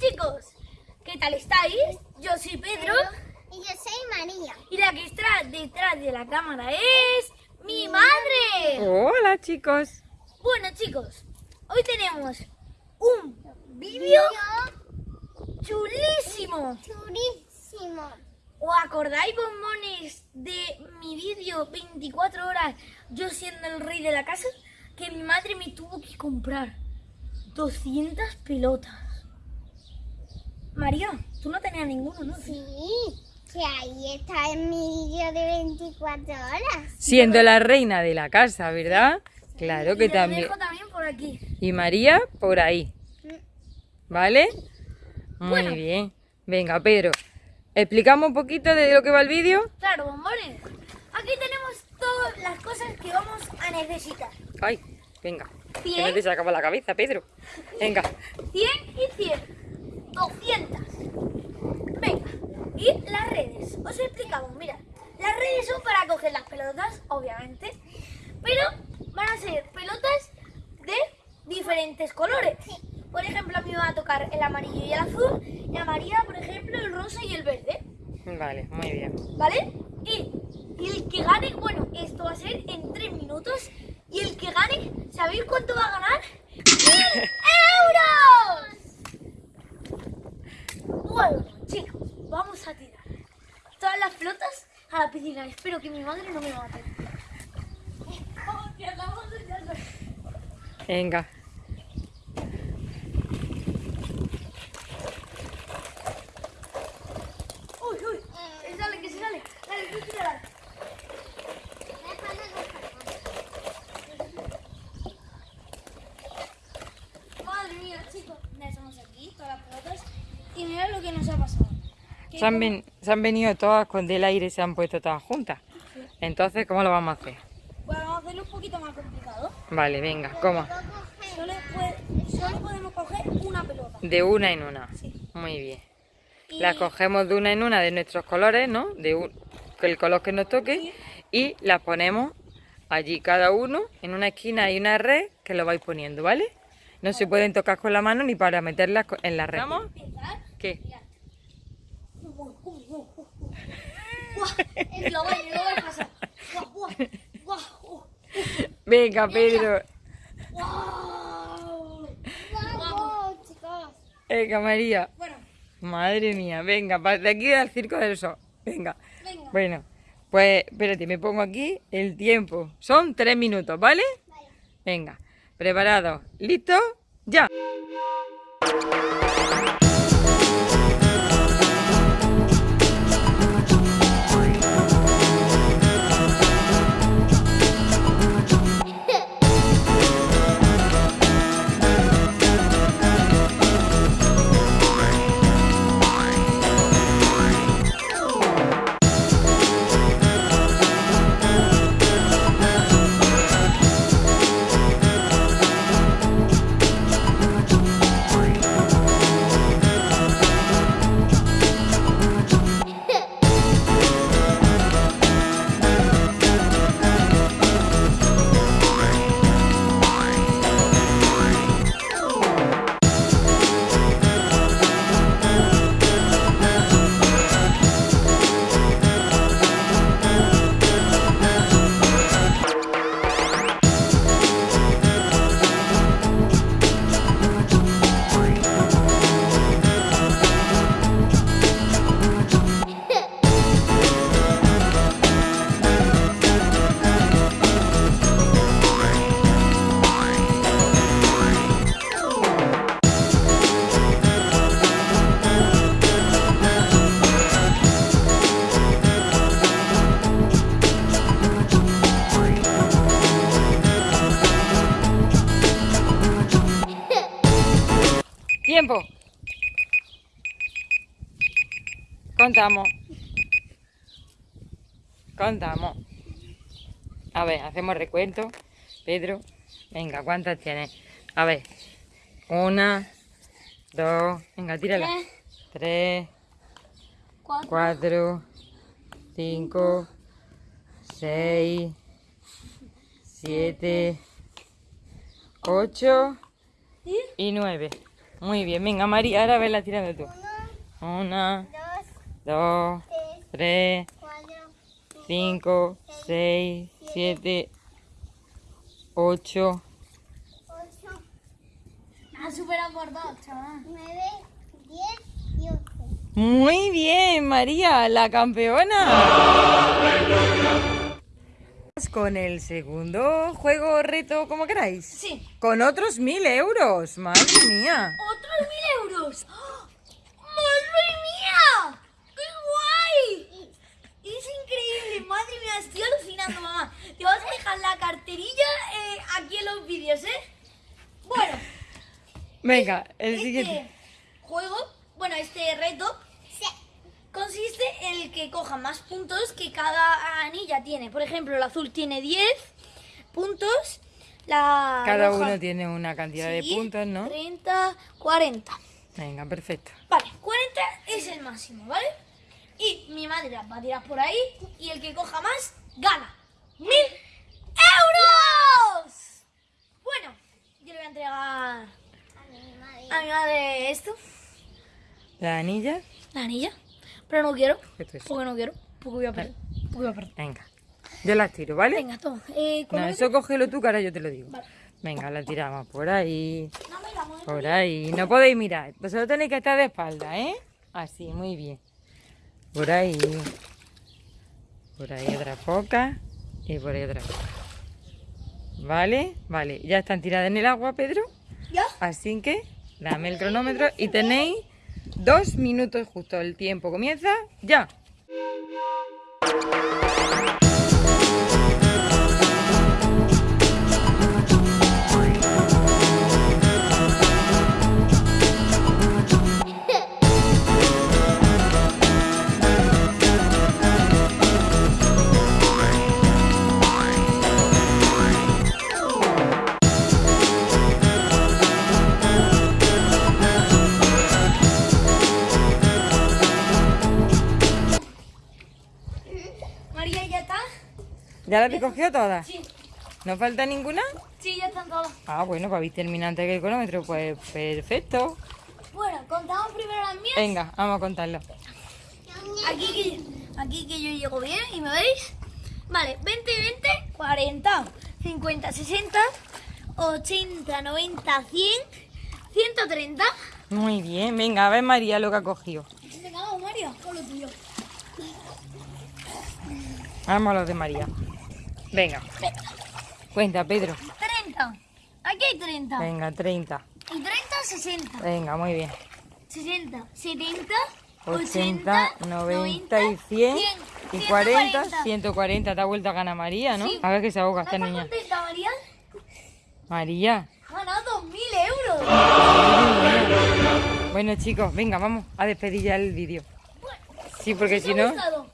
chicos, ¿qué tal estáis? Yo soy Pedro Y yo soy María. y la que está detrás de la cámara es mi madre. Hola chicos. Bueno chicos, hoy tenemos un vídeo chulísimo. Churísimo. ¿Os acordáis, bombones, de mi vídeo 24 horas yo siendo el rey de la casa? Que mi madre me tuvo que comprar 200 pelotas. María, tú no tenías ninguno, ¿no? Sí, que ahí está en mi vídeo de 24 horas. Siendo la reina de la casa, ¿verdad? Claro Y que también. dejo también por aquí. Y María por ahí. ¿Vale? Muy Bueno. bien. Venga, Pedro. ¿Explicamos un poquito de lo que va el vídeo? Claro, bombones. Aquí tenemos todas las cosas que vamos a necesitar. Ay, venga. Que Cien. no te sacaba la cabeza, Pedro. Venga. 100 y 100. 200. Venga. Y las redes. Os explicamos, mira. Las redes son para coger las pelotas, obviamente. Pero van a ser pelotas de diferentes colores. Por ejemplo, a mí me va a tocar el amarillo y el azul. Y a María, por ejemplo, el rosa y el verde. Vale, muy bien. ¿Vale? Y, y el que gane, bueno, esto va a ser en 3 minutos. Y el que gane, ¿sabéis cuánto va a ganar? ¡1000 euros! Bueno, chicos, vamos a tirar todas las pelotas a la piscina. Espero que mi madre no me mate. Venga. Uy, uy, que se sale, que se sale. Dale, tú tírala. Madre mía, chicos. Ya estamos aquí, todas las pelotas. Y mirad lo que nos ha pasado. Se han, como- ven- se han venido todas con del aire y se han puesto todas juntas. Entonces, ¿cómo lo vamos a hacer? Bueno, vamos a hacerlo un poquito más complicado. Vale, venga, ¿cómo? Solo, puede- solo podemos coger una pelota. De una en una. Sí. Muy bien. Y Las cogemos de una en una de nuestros colores, ¿no? De un- el color que nos toque. Y las ponemos allí cada uno. En una esquina hay una red que lo vais poniendo, ¿vale? No se pueden tocar con la mano ni para meterlas en la red. ¿Vamos? ¿Qué? Mirad. Uy, uy, uy, uy, uy. Guau, guau, guau, Venga, Pedro. guau. Vamos, chicos. Venga, María. Bueno, Madre mía, venga, de aquí al circo del sol. Venga. venga. Bueno, pues espérate, me pongo aquí el tiempo. Son tres minutos, ¿vale? Venga, preparados, listos, Contamos. Contamos. A ver, hacemos recuento. Pedro, venga, ¿cuántas tienes? A ver, una, dos, venga, tírala. Tres, Tres, cuatro, cuatro, cinco, seis, siete, ocho y nueve. Muy bien, venga María, ahora ves la tirando tú. Una, dos, dos, tres, tres, cuatro, cinco, seis, siete, ocho. ocho, Ha superado por dos, chaval. nueve, diez y once. Muy bien, María, la campeona. Con el segundo juego reto, como queráis. Sí. Con otros mil euros, madre mía. ¡Otros mil euros! ¡Oh! ¡Madre mía! ¡Qué guay! Es increíble, madre mía, estoy alucinando, mamá. Te vas a dejar la carterilla eh, aquí en los vídeos, ¿eh? Bueno, Venga, el este siguiente. juego, bueno, este reto consiste en el que coja más puntos que cada anilla tiene. Por ejemplo, el azul tiene 10 puntos, la Cada roja- uno tiene una cantidad de puntos, ¿no? 30, 40. Venga, perfecto. Vale, 40 es el máximo, ¿vale? Y mi madre va a tirar por ahí y el que coja más gana. ¡Mil euros! Bueno, yo le voy a entregar A mi madre. esto, La anilla. la anilla. Pero no quiero, porque no quiero, porque voy a perder. Porque voy a perder. Venga. Yo las tiro, ¿vale? Venga, toma. Eh, No, ¿cómo eso cógelo tú, que ahora yo te lo digo. Vale. Venga, la tiramos por ahí. No. Por ahí. No podéis mirar. Vosotros tenéis que estar de espalda, ¿eh? Así, muy bien. Por ahí. Por ahí otra poca. Y por ahí otra poca. ¿Vale? Vale. Ya están tiradas en el agua, Pedro. ¿Ya? Así que dame el cronómetro y tenéis dos minutos justo. El tiempo comienza ya. ¿Ya la habéis cogido todas? Sí. ¿No falta ninguna? Sí, ya están todas. Ah, bueno, habéis terminado antes que el cronómetro. Pues perfecto. Bueno, contamos primero las mías. Venga, vamos a contarlo. Aquí que, aquí que yo llego bien y me veis. Vale, 20, 20, 40, 50, 60, 80, 90, 100, 130. Muy bien, venga, a ver María lo que ha cogido. Venga, vamos, Mario, con lo tuyo. Vamos a los de María. Venga, cuenta, Pedro. 30. Aquí hay 30. Venga, 30. Y 30, 60. Venga, muy bien. 60, 70, 80, 90 y 100 y 40, 140. Te ha vuelto a ganar María, ¿no? Sí. A ver que se ahoga esta ¿Estás niña. contenta, María? María. Ganado 2.000 euros. Bueno, chicos, venga, vamos a despedir ya el vídeo. Bueno, Sí, porque ¿os si no... gustado?